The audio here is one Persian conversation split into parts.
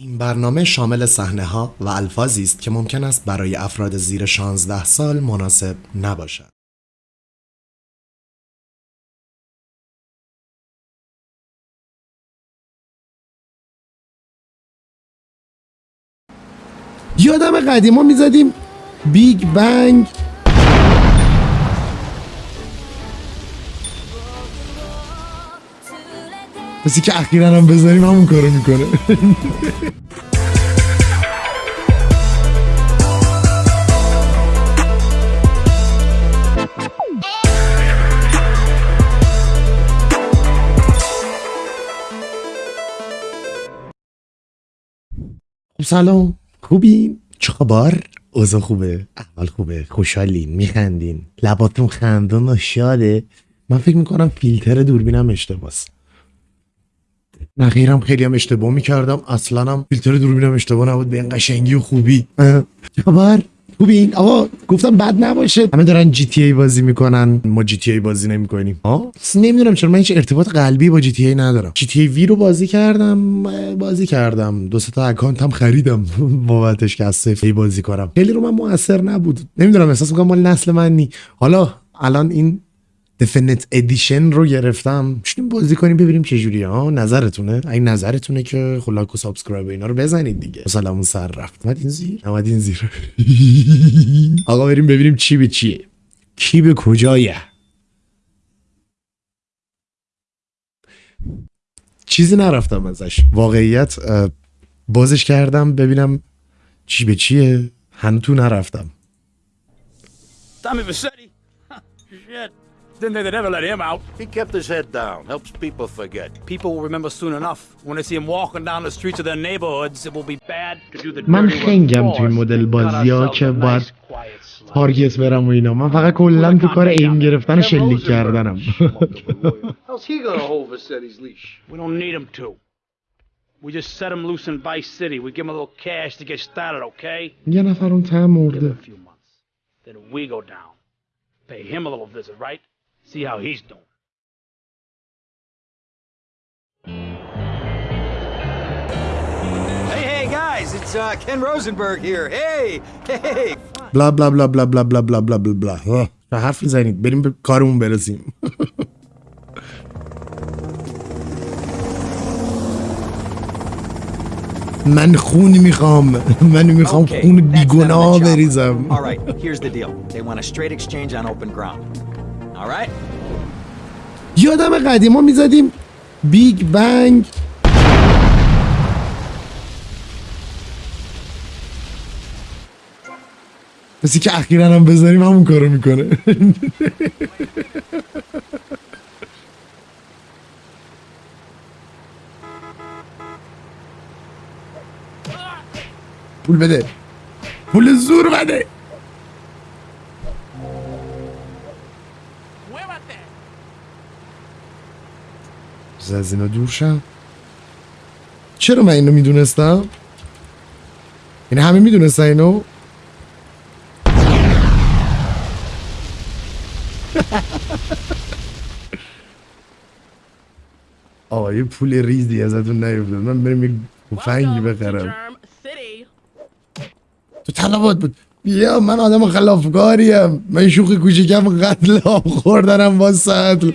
این برنامه شامل صحنه ها و الفاظی است که ممکن است برای افراد زیر 16 سال مناسب نباشد. یادم قدیما می‌زدیم بیگ بنگ بسی که اخیرا هم بذاریم همون کارو می‌کنه. خب سلام. خوبین؟ چه خبر؟ اوضاع خوبه؟ احوال خوبه؟ خوشحالین؟ میخندین؟ لباتون خندون و شاده من فکر می‌کنم فیلتر دوربینم اشتباس نخیرم خیلی هم اشتباه می‌کردم. اصلا هم فیلتر دوربینم اشتباه نبود. به این قشنگی و خوبی. خبر؟ خوبین آقا گفتم بد نباشه. همه دارن جی تی ای بازی می‌کنن. ما جی تی ای بازی نمی‌کنیم. ها؟ نمی‌دونم چرا. من هیچ ارتباط قلبی با جی تی ای ندارم. جی تی ای وی رو بازی کردم بازی کردم. دو سه تا هم خریدم. بابتش که از صفر بازی کنم. خیلی رو من موثر نبود. نمی‌دونم احساس می‌کنم مال نسل من نی حالا الان این دفنت ادیشن رو گرفتم. شدیم بازی کنیم ببینیم چه جوریه. ها نظرتونه. این نظرتونه که خلاک و سابسکرایب اینا رو بزنید دیگه. سلامون سر رفت. اومد این زیر؟ اومد این زیر. آقا بریم ببینیم چی به چیه. کی به کجایه؟ چیزی نرفتم ازش. واقعیت بازش کردم ببینم چی به چیه. هنوز تو نرفتم. Tommy Vassetti? Shit. Didn't think they'd ever let him out. He kept his head down, helps people forget. People will remember soon enough. When they see him walking down the streets of their neighborhoods, it will be bad to do the من dirty work خنگم for توی us. مدل Cut بازی‌ها ourselves که a باید nice, quiet slot. تارگت برم و اینا من فقط کلا تو کار ایم گرفتن و شلیک کردنم How's he gonna hold Vassetti's leash? We don't need him to. We just set him loose in Vice City. We give him a little cash to get started, okay? یه نفر اون ته Give him مرده a few months. Then we go down. Pay him a little visit, right? See how he's doing. Hey, hey, guys, it's uh, Ken Rosenberg here. Hey, hey. بلا بلا بلا بلا بلا بلا بلا بلا بلا بلا آه، چه حرف میزنید بریم به کارمون برسیم من خون میخوام من میخوام Okay, خون that's them in بیگناه the chopper. بریزم All right, here's the deal. They want a straight exchange on open ground. یادم قدیما می‌زدیم بیگ بنگ. بسی که اخیرا هم بذاریم همون کارو می‌کنه. پول بده. پول زور بده. بذار از اینا دور شم چرا من اینو می‌دونستم؟ یعنی همه می‌دونستن اینو؟ آقا یه پول ریزی ازتون نیفتاد من بریم یه تفنگی بخرم. تو طلبات بود بیا من آدم خلافکاریم من شوخی کوچیکم قتل آب خوردنم با سطل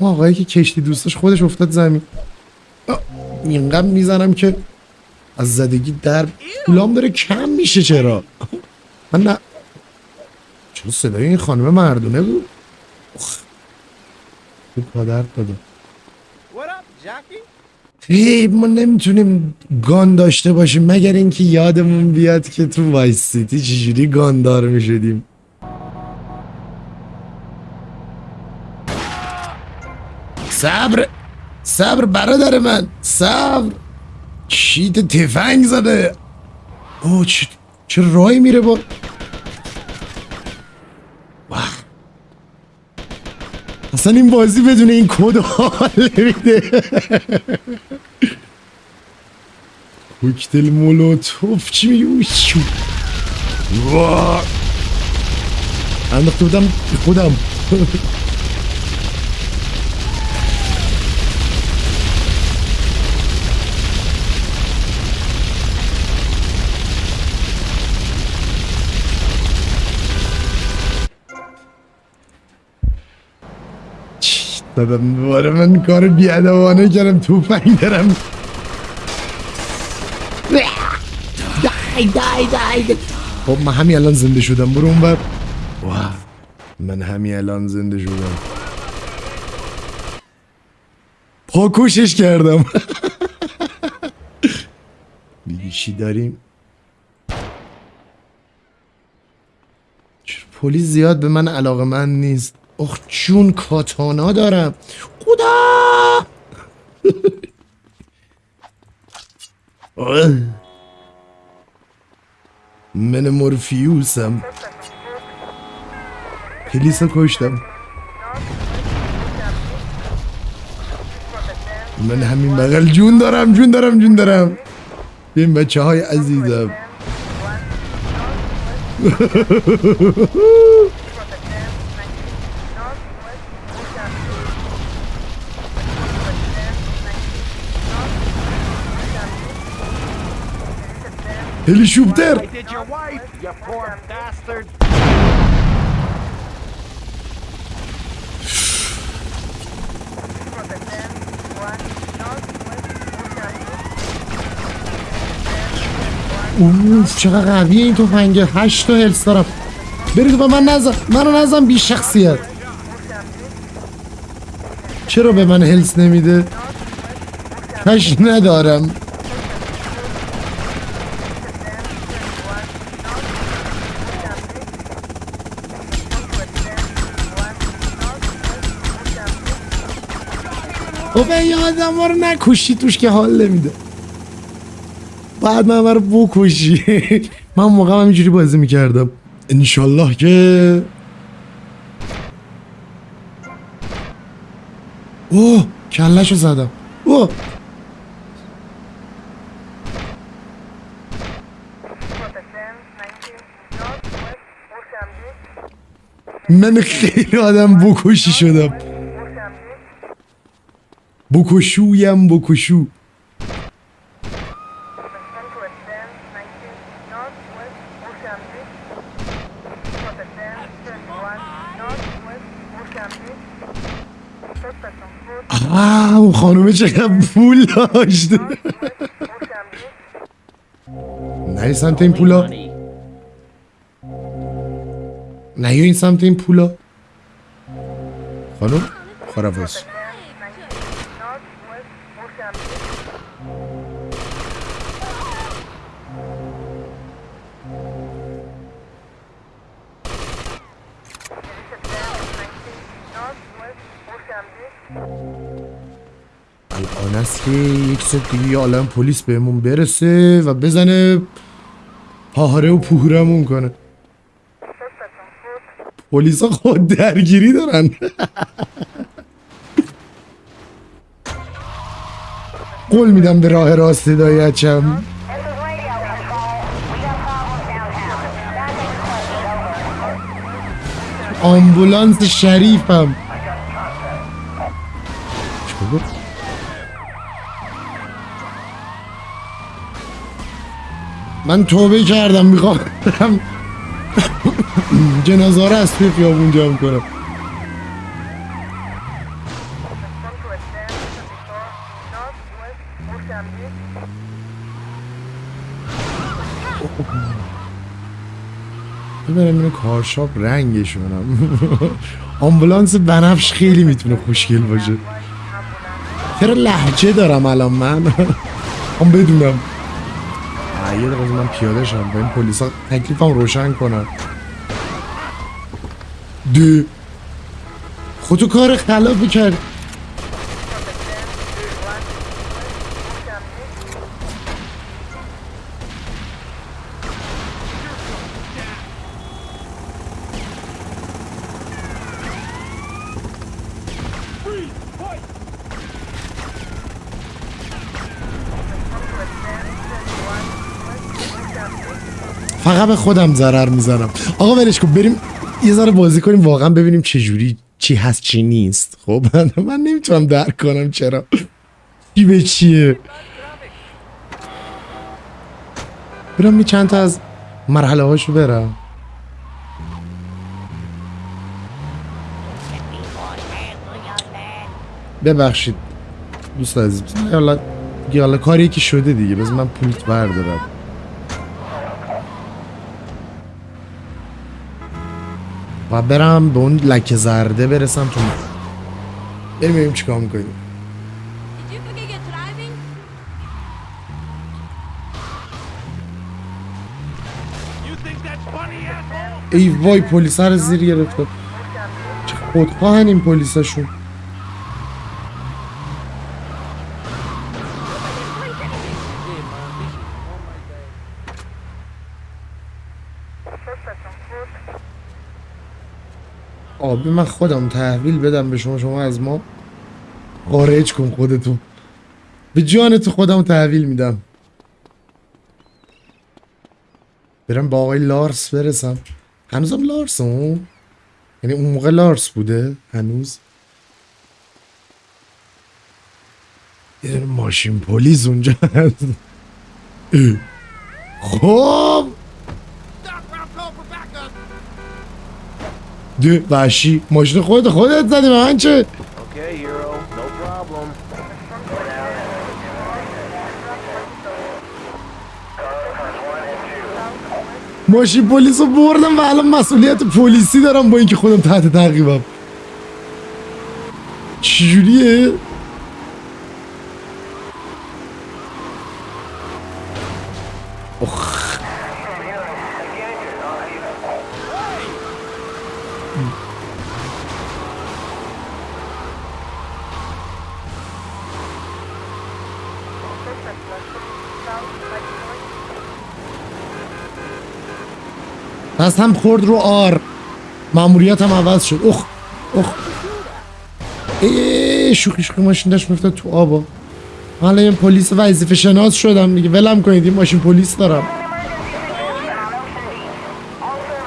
ما آقایی که کشتی دوستش خودش افتاد زمین. اینقدر می‌زنم که از زدگی در پولام داره کم میشه چرا؟ من نه. چرا صدای این خانم مردونه بود؟ اخ. خوب پادر داده. خیلی ما نمی‌تونیم گان داشته باشیم مگر اینکه یادمون بیاد که تو وایس سیتی چجوری گاندار می‌شدیم. صبر صبر برادر من. صبر. شیت تفنگ زده. اوه چه, چه رای میره با؟ واه. اصلا این بازی بدون این کد حال نمیده. کوکتل مولوتوف چی میگه. انداخته بودم خودم. دادم. دوباره من کار بیادوانه کردم. توفنگ دارم. دای دای دای. خب من همین الان زنده شدم. برو اون بر من همین الان زنده شدم. پاکوشش کردم. دیگه چی داریم؟ چرا پلیس زیاد به من علاقه من نیست؟ اخ چون کاتانا دارم. خدا. من مورفیوسم. پلیس کشتم. من همین بغل جون دارم جون دارم جون دارم. این بچه های عزیزم. bastard. اوف چقدر قویه این تفنگه. هشت تا هلس دارم. برید به من نزن. منو نزن بی شخصیت. چرا به من هلس نمیده؟ کش ندارم. خب این آدم رو نکشی توش که حال نمیده. بعد من رو بکشی. من موقع هم اینجوری بازی می‌کردم. انشالله که اوه کلشو زدم. اوه. من خیلی آدم بکشی شدم. بکشویم بکشو. اون خانومه چقدر پول داشت نه سمت این پولا. نه این سمت این پولا. خانوم خرافز که یک دیگه یه عالم پلیس بهمون برسه و بزنه پاهره و پوهرمون کنه. پلیس خود درگیری دارن. قول میدم به راه راست هدایت شم آمبولانس شریفم چیکار گفت؟ من توبه کردم می‌خوام برم. جنازه رو از توی خیابون جمع کنم. ببرم اینو کارشاپ رنگشونم آمبولانس بنفش خیلی می‌تونه خوشگل باشه. چرا لحجه دارم الان من؟ هم بدونم. یه دقیقه من پیاده شم با این پلیسا تکلیفم روشن کنن. ده خودتو کار خلافی کرد فقط به خودم ضرر می‌زنم. آقا ولش کن بریم یه ذره بازی کنیم واقعا ببینیم چه جوری چی هست چی نیست. خب من نمی‌تونم درک کنم چرا. چی به چیه؟ برم یه چند تا از مرحله هاشو برم. ببخشید دوست عزیز. حالا کاری که شده دیگه بذار من پولت بردارم. و برم به اون لکه زرده برسم تو بریم ببینیم چیکار driving? ای وای پلیس رو زیر گرفته چه خودخواهن این پلیساشون آبی من خودم تحویل بدم به شما شما از ما خارج کن خودتون. به جان تو خودم تحویل میدم. برم با آقای لارس برسم. هنوزم لارس اون یعنی اون موقع لارس بوده؟ هنوز؟ یه ماشین پلیس اونجا هست. خب! ده وحشی ماشین خودت خودت زدی من چه. ماشین پلیس رو بردم و الان مسئولیت پلیسی دارم با اینکه خودم تحت تعقیبم چجوریه؟ اخ دست هم خورد رو آر. ماموریت هم عوض شد. اخ اخ ای شوخی شوخی ماشین داشت میفتاد تو آبا حالا این پلیس وظیفه شناس شدم دیگه. ولم کنید این ماشین پلیس دارم.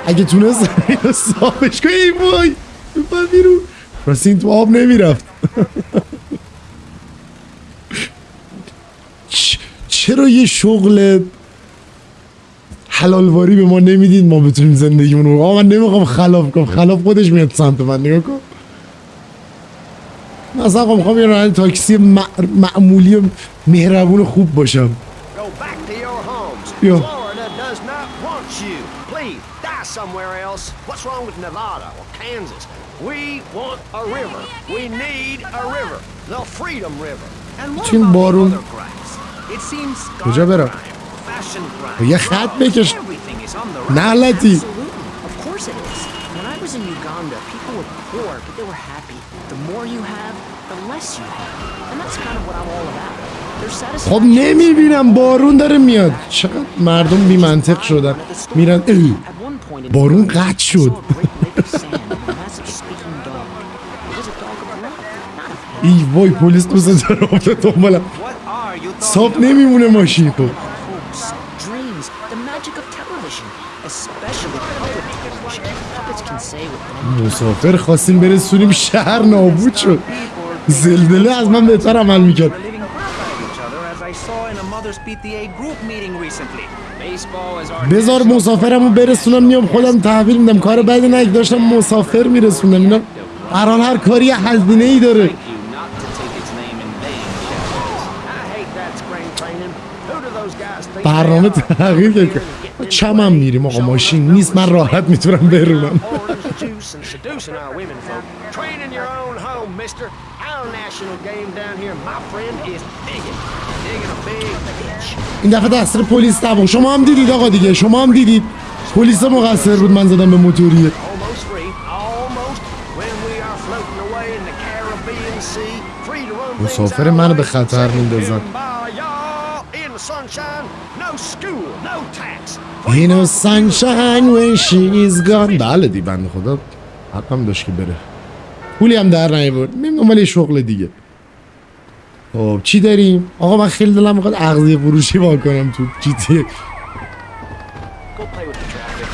اگه تونست صافش کنی ای وای بپر بیرون. این تو آب نمی‌رفت. چرا یه شغل حلالواری به ما نمی‌دید ما بتونیم زندگیمون رو من نمی‌خوام خلاف کنم. خلاف خودش میاد سمت من نگاه کن. من اصلا خب می‌خوام یه تاکسی معمولی و مهربون خوب باشم. یا. چین بارون کجا برم؟ یه خط بکش. نه لدی خب نمی‌بینم. بارون داره میاد. چقدر مردم بیمنطق شدن. میرن. ای. بارون قد شد. ای وای پلیس دوست داره. تو دنبالم. صاف نمیمونه ماشین تو. مسافر خواستیم برسونیم شهر نابود شد. زلزله از من بهتر عمل می‌کرد. بذار مسافرم رو برسونم میام خودم تحویل میدم. کار بعد نه داشتم مسافر میرسونم. اینا هران هر کاری حزینه ای داره. برنامه تغییر چمم میریم آقا ماشین نیست. من راحت می‌تونم برونم. این دفعه دست پلیس دبا شما هم دیدید آقا دیگه. شما هم دیدید. پلیس مقصر بود. من زدم به موتوریه. مسافر منو به خطر میندازن. اینو sunshine when she is بله دی بند خدا. حقم داشت که بره. پولی هم در میم دنبال یه شغل دیگه. خب چی داریم؟ آقا من خیلی دلم می‌خواد اغذیه فروشی وا کنم تو جی تی Go play with the traffic.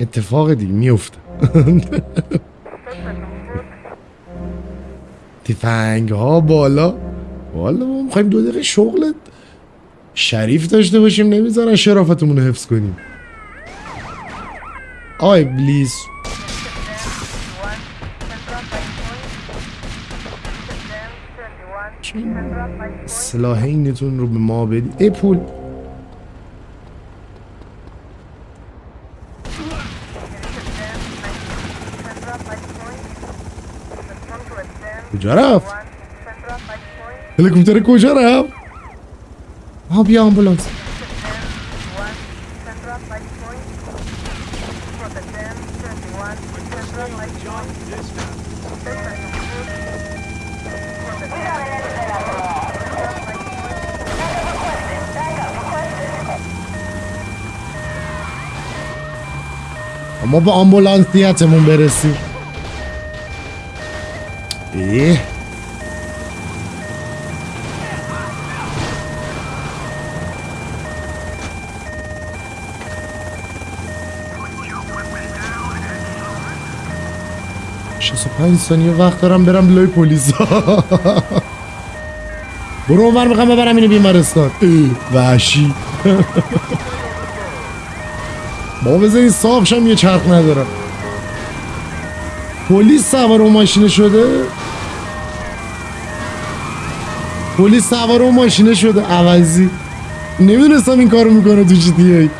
اتفاق دیگه میفته تفنگ ها بالا والا ما می‌خوایم دو دقیقه شغلت شریف داشته باشیم نمی‌ذارن شرافتمون رو حفظ کنیم. آی ابلیس سلاح اینتون رو به ما بدی ای پول. جرف. لكم تركوا جرف. هوب بيا أمبولانس. ما با آمبولانس نیتمون برسی و پنج ثانیه وقت دارم برم لای پلیس برو اونور می‌خوام ببرم اینو بیمارستان. وحشی. بابا بذاری صاف شم یه چرخ ندارم. پلیس سوار اون ماشینه شده؟ پلیس سوار اون ماشینه شده. عوضی. نمی‌دونستم این کارو می‌کنه تو جی ای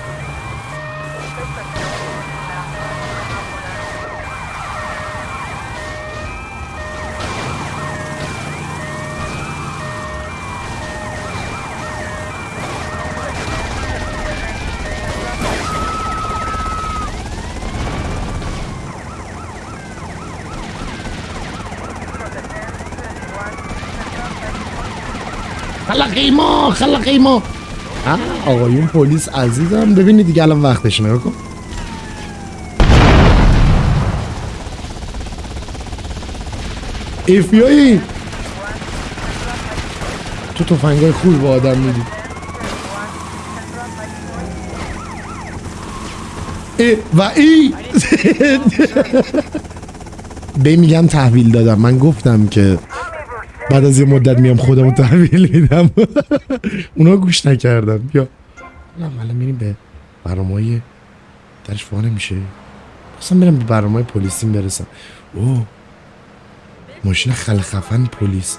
خلقی ما خلقی ما. آقایون پلیس عزیزم. ببینید دیگه الان وقتش نگاه کن. ایفیایی تو تفنگای خوبی با آدم میدی. ای و ای. به میگم تحویل دادم. من گفتم که بعد از یه مدت میام خودمو تحویل میدم. اونا گوش نکردن. بیا. نه میریم به برنامه درش فانه میشه اصلا برم به برنامه پلیسیم برسم. اوه. ماشین خل خفن پلیس.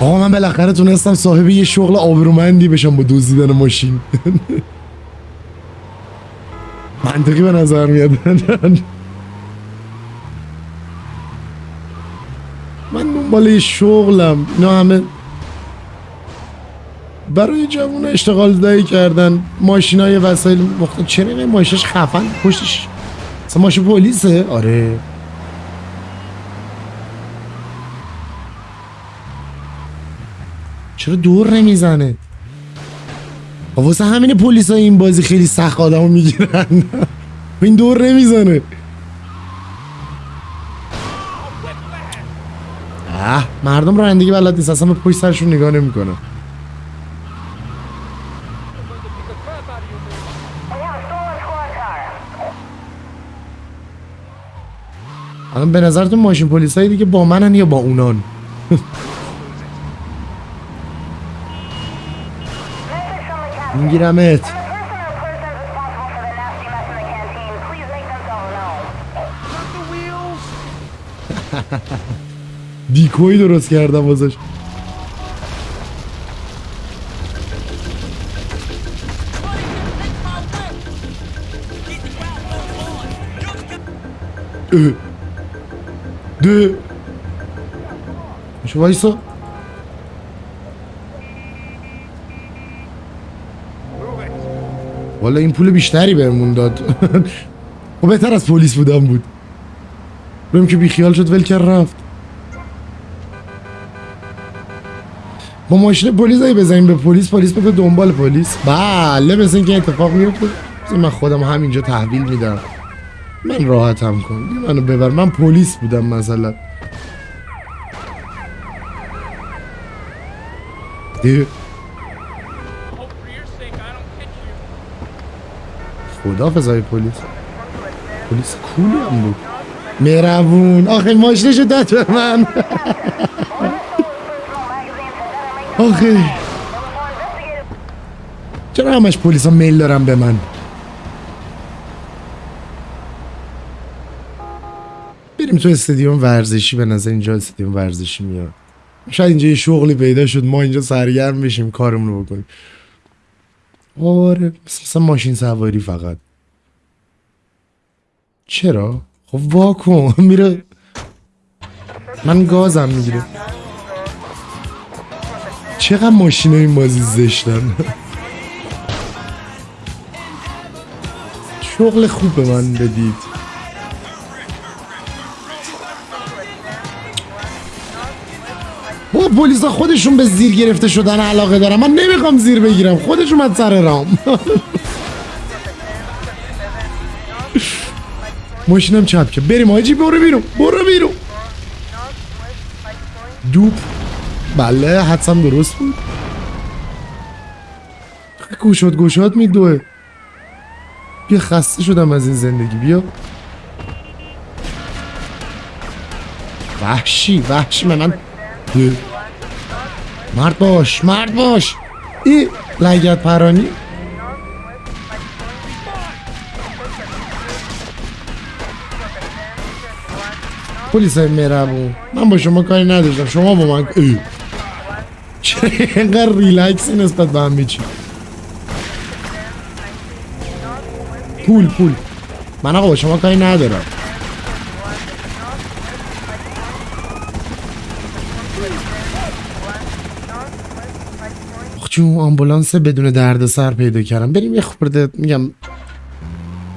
آقا من بالاخره تونستم صاحب یه شغل آبرومندی بشم با دزدیدن ماشین. منطقی به نظر میاد. من دنبال یه شغلم. اینا همه برای جوون اشتغال دهی کردن. ماشین های وسایل مختلف چرا این ماشینش خفن؟ پشتش اصلا ماشین پلیسه؟ آره. چرا دور نمی‌زنه؟ واسه همین پلیس این بازی خیلی سخت آدمو می‌گیرن. این دور نمی‌زنه. اه مردم رانندگی بلد نیست اصلا به پشت سرشون نگاه نمی‌کنه. الان به نظرتون ماشین پلیسایی دیگه با منن یا با اونان؟ میگیرمت. دیکوی درست کردم واسش. ده شو وایسا؟ والا این پول بیشتری بهمون داد. خب بهتر از پلیس بودم بود. بریم که بیخیال شد ول کرد رفت. با ماشین پلیس اگه بزنیم به پلیس پلیس بده دنبال پلیس. بله مثل اینکه اتفاق میفته. من خودم همینجا تحویل میدم. من راحتم کن. منو ببر. من پلیس بودم مثلا. خدا فضای پلیس. پلیس کولی هم بود. مهربون. آخه ماشینشو داد به من. آخه. چرا همش پلیس ها میل دارن به من؟ بریم تو استادیوم ورزشی به نظر اینجا استادیوم ورزشی میاد. شاید اینجا یه شغلی پیدا شد ما اینجا سرگرم بشیم کارمون رو بکنیم. آره مثل مثلا ماشین سواری فقط. چرا؟ خب واکن میره. من گازم می‌گیره چقدر ماشین این بازی زشتن؟ شغل خوب به من بدید. با پلیسا خودشون به زیر گرفته شدن علاقه دارم من نمی‌خوام زیر بگیرم. خودشون من سر رام. ماشینم چپ که. بریم آجی برو بیرون. برو بیرون. دوب بله حدسم درست بود. گوشات گوشات میدوه بیا خسته شدم از این زندگی. بیا. وحشی وحشی من من. مرد باش مرد باش. ای لگت پرانی. پلیس های مهربون من با شما کاری نداشتم. شما با من ای. اینقدر ریلکسی نسبت به هم میچی پول پول. من آقا شما کاری ندارم. آخ جون آمبولانس بدون درد سر پیدا کردم بریم یه خورده میگم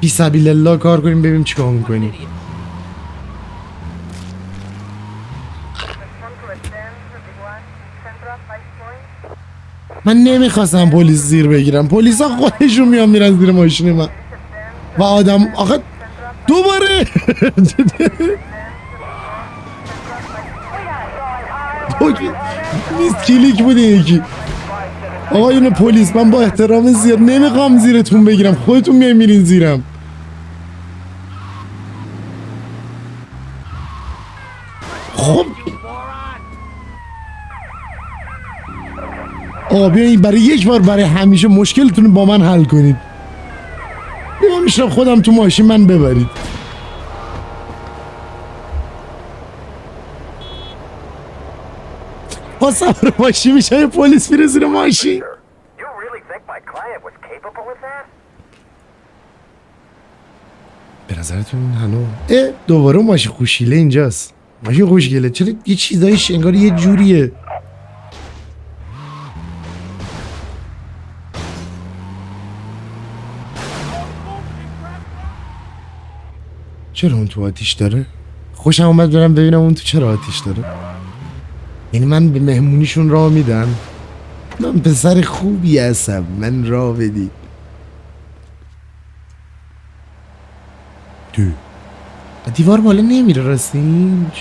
بی سبیل الله کار کنیم ببینیم چیکار می‌کنیم. من نمی‌خواستم پلیس زیر بگیرم. پلیس ها خودشون میان میرن زیر ماشین من. و آدم آخه دوباره! نیست کلیک بوده یکی. آقایون پلیس من با احترام زیاد نمی‌خوام زیرتون بگیرم. خودتون میای میرین زیرم خب آقا بیاین برای یک بار برای همیشه مشکلتون رو با من حل کنید. بیا میشنم خودم تو ماشین من ببرید. با سوار ماشین میشه یه پلیس میره زیر ماشین? به نظرتون هنو اه دوباره ماشین خوشیله اینجاست. ماشین خوشگله. چرا یه چیزایش انگار یه جوریه. چرا اون تو آتیش داره؟ خوشم اومد برم ببینم اون تو چرا آتیش داره. یعنی من به مهمونیشون راه میدم. من پسر خوبی هستم. من راه بدید تو. دیوار بالا نمیره راستین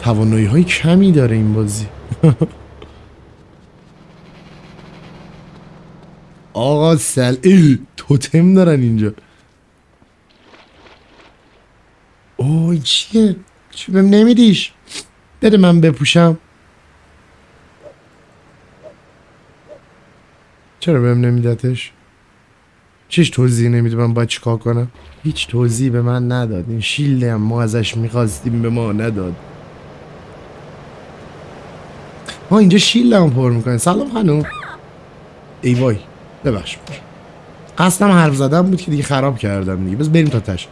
توانایی های کمی داره این بازی. آقا سل ای توتم دارن اینجا. اوه چیه؟ چی بهم نمیدیش؟ بده من بپوشم. چرا بهم نمیدتش؟ چیش توضیح نمیده من باید چیکار کنم؟ هیچ توضیح به من نداد. این شیلده هم ما ازش می‌خواستیم به ما نداد. ما اینجا شیلده هم پر می‌کنه سلام خانم. ای وای. ببخش. قصدم حرف زدم بود که دیگه خراب کردم دیگه. بس بریم تا تش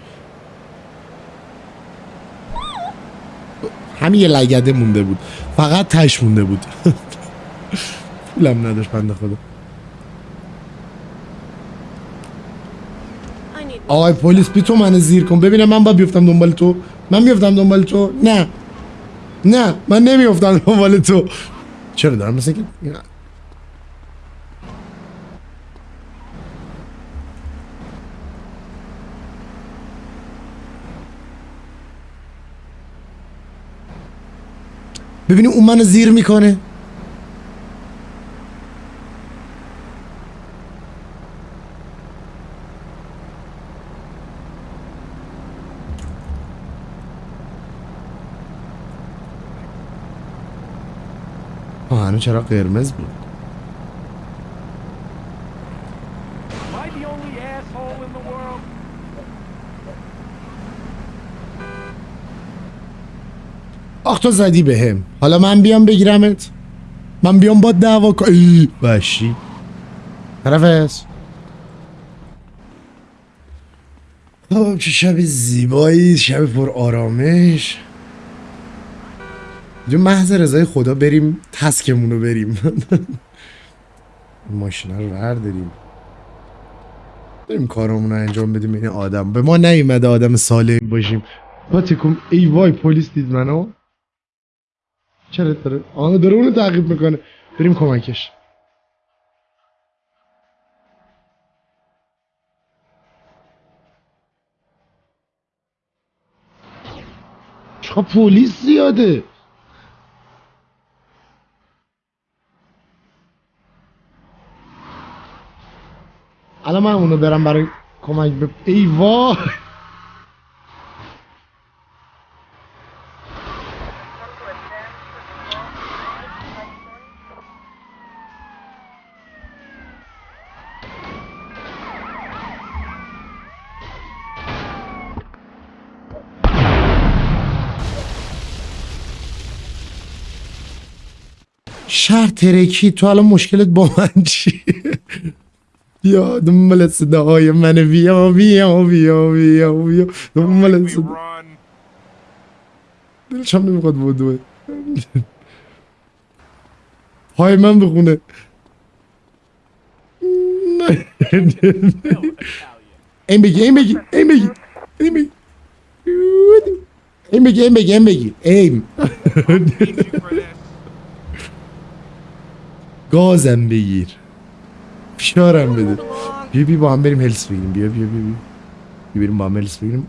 همین یه لگده مونده بود. فقط تش مونده بود. پولم نداشت بنده خدا. آقای پلیس بی تو من زیر کن. ببینم من با بیفتم دنبال تو. من بیفتم دنبال تو؟ نه. نه من نمیفتم دنبال تو. چرا دارم مثل که ببینیم اون منو زیر می‌کنه. آه هنو چرا قرمز بود the only asshole in the world? آخ تو زدی بهم. حالا من بیام بگیرمت. من بیام با دعوا کن ای، وحشی. طرف خب چه شب زیبایی شب پر آرامش. جو محض رضای خدا بریم تسکمون رو بریم. ماشینا رو برداریم. بریم کارمون رو انجام بدیم این آدم. به ما نیومده آدم سالم باشیم. با تکم ای وای پلیس دید منو. چرا داره؟ آه داره اونو تعقیب می‌کنه. بریم کمکش. چقدر پلیس زیاده. الان من اونو برم برای کمک به ای وای. شهر ترکی تو الان مشکلت با من چیه؟ بیا دنبال صداهای من. بیا بیا بیا بیا بیا. دنبال صدا. دلشم نمی‌خواد بدوه های من بخونه. نه. این بگی این بگی این بگی این بگی. این بگی این بگی این بگی. این گازم بگیر فشارم بده بیا بیا با هم بریم هلس بگیریم بیا بیا بیا بیا بریم با هم هلس بگیریم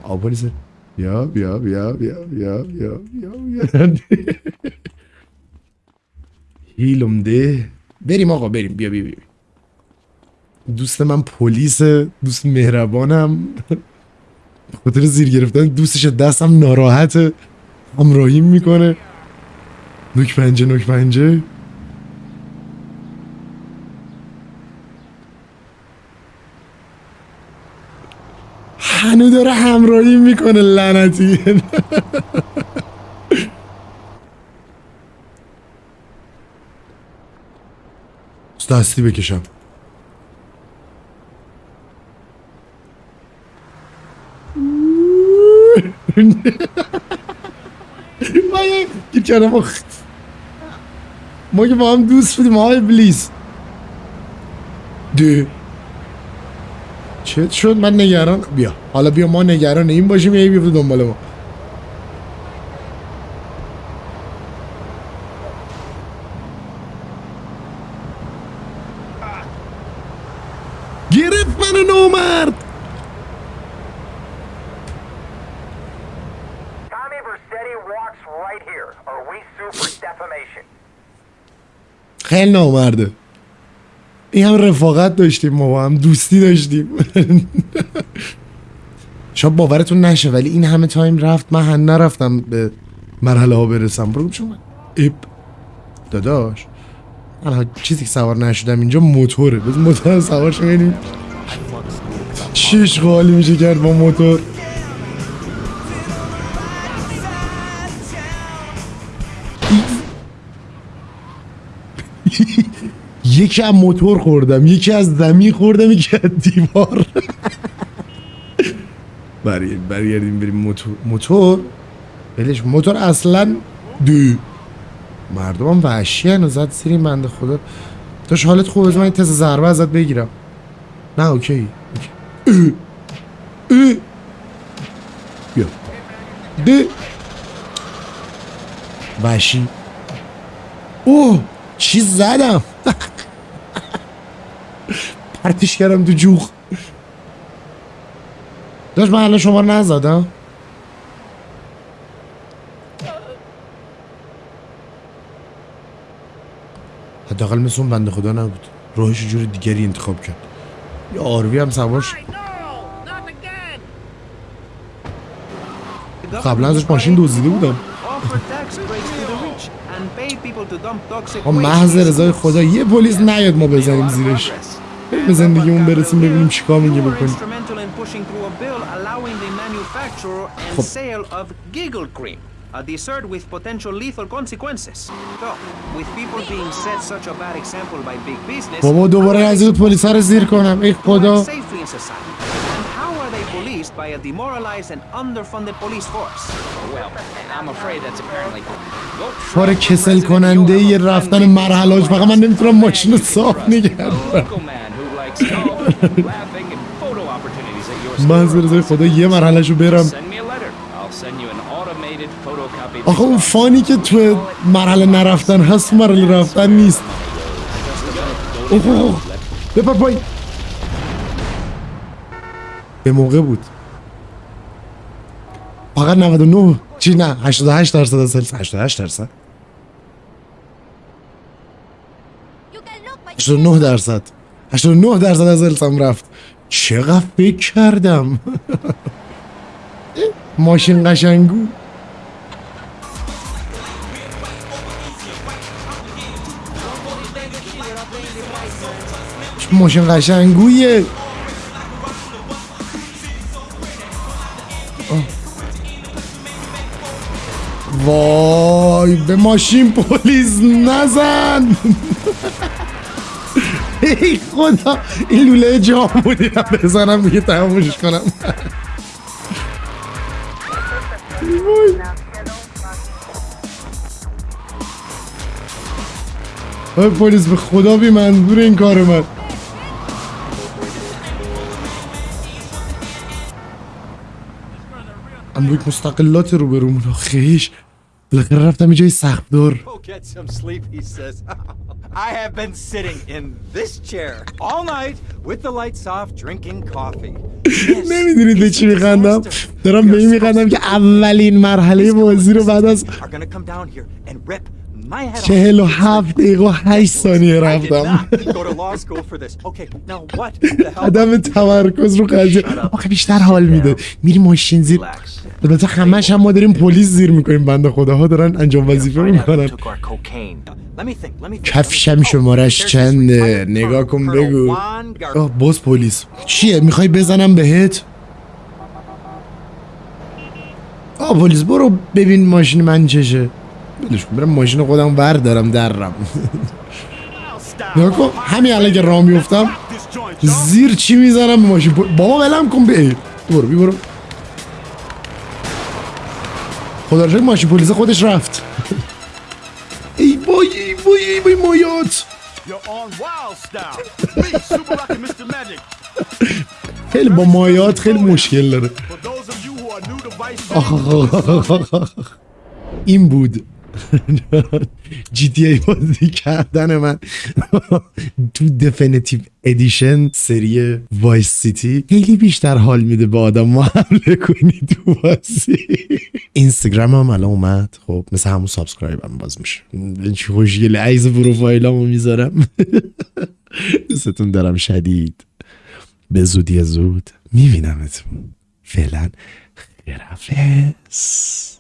بیا بیا بیا بیا بیا بیا بیا بیا بیا هیلم ده بریم آقا بریم بیا بیا بیا دوست من پلیس دوست مهربانم خاطر زیر گرفتن دوستش دستم ناراحته همراهیم می‌کنه نوک پنجه نوک پنجه هنو داره همراهی می‌کنه لعنتی. دستی بکشم. ما گیر کردم. ما که با هم دوست بودیم های بلیز ده چت شد من نگران بیا. حالا بیا ما نگران این باشیم یه بیفته دنبال ما. گرفت منو نومرد. خیلی نامرده این هم رفاقت داشتیم ما با هم دوستی داشتیم. شاید باورتون نشه ولی این همه تایم رفت من هم نرفتم به مرحله ها برسم. برو چون من ایپ. داداش. من چیزی که سوار نشدم اینجا موتوره. بس موتور سوار شو ببینیم. چیش خالی میشه کرد با موتور. یکی از موتور خوردم یکی از زمین خوردم یکی از دیوار. برگردیم برگردیم بریم موتور. موتور؟ بلش موتور اصلا دو. مردم هم وحشی هن و زد سیری بنده خدا. داشت حالت خوب از من این تست ضربه ازت بگیرم. نه اوکی, اوکی. اه. اه. بیا. ده وحشی. اوه چی زدم. پرتش کردم تو جوخ. داشت من الان شما نزدم؟ حداقل مثل اون بنده خدا نبود. راهش جور دیگری انتخاب کرد. یه آروی هم سوارش قبلا ازش ماشین دزدیده بودم. و محض رضای خدا یه پلیس نیاد ما بزنیم زیرش. بریم به زندگیمون برسیم ببینیم چیکار میگه بکنیم. خب. A dessert بابا دوباره از این رو زیر کنم. ای خدا. policed by a demoralized and underfunded police force. Well, I'm afraid that's apparently. کار کسل کننده یه رفتن مرحلاش فقط من نمی‌تونم ماشین صاف نگردم من از برزای خدا یه مرحلش رو برم. آخه اون فانی که تو مرحله نرفتن هست مرحله رفتن نیست. اوه اوه بپر پایی به موقع بود. فقط 99 چی نه 88 درصد از سلس 88 درصد؟ You can look by 89 درصد 89 درصد از سلسم رفت. چقدر فکر کردم. ماشین قشنگو. ماشین قشنگویه. وای به ماشین پلیس نزن. ای خدا این لوله جام بودی بزنم دیگه تمامش کنم. وای. پلیس به خدا بی منظور این کار من. امریک مستقلات رو برومون خیش. بالاخره رفتم یه جای سخت says. I have been sitting in this chair all night with the lights off drinking coffee. نمی‌دونید به چی میخندم دارم به این میخندم که اولین مرحله بازی رو بعد از چهل و هفت دقیقه و هشت ثانیه رفتم? عدم تمرکز رو قضیه. آخه بیشتر حال میده. میری ماشین زیر البته همش هم ما داریم پلیس زیر می‌کنیم. بنده خداها دارن انجام وظیفه می‌کنن. کفشم شمارش چنده؟ نگاه کن بگو. آه باز پلیس. چیه؟ می‌خوای بزنم بهت؟ آه پلیس برو ببین ماشین من چشه. کن برم ماشین خودم بردارم درم. نگاه کن همین الان که راه میفتم زیر چی می‌زنم به ماشین. بابا ولم کن به برو بی برو. خدا رو ماشین پلیس خودش رفت. ای بای ای بای ای بای مایات. خیلی با مایات خیلی مشکل داره. این بود. جی تی ای بازی کردن من. تو دفینیتیو ادیشن سری وایس سیتی خیلی بیشتر حال میده به آدم ما حمله کنی تو بازی. اینستاگرام هم الان اومد. خب مثل همون subscribe هم باز میشه. چی خوشگله. عیز پروفایلامو می‌ذارم. دوستتون دارم شدید. به زودی زود میبینمتون. فعلا خدافظ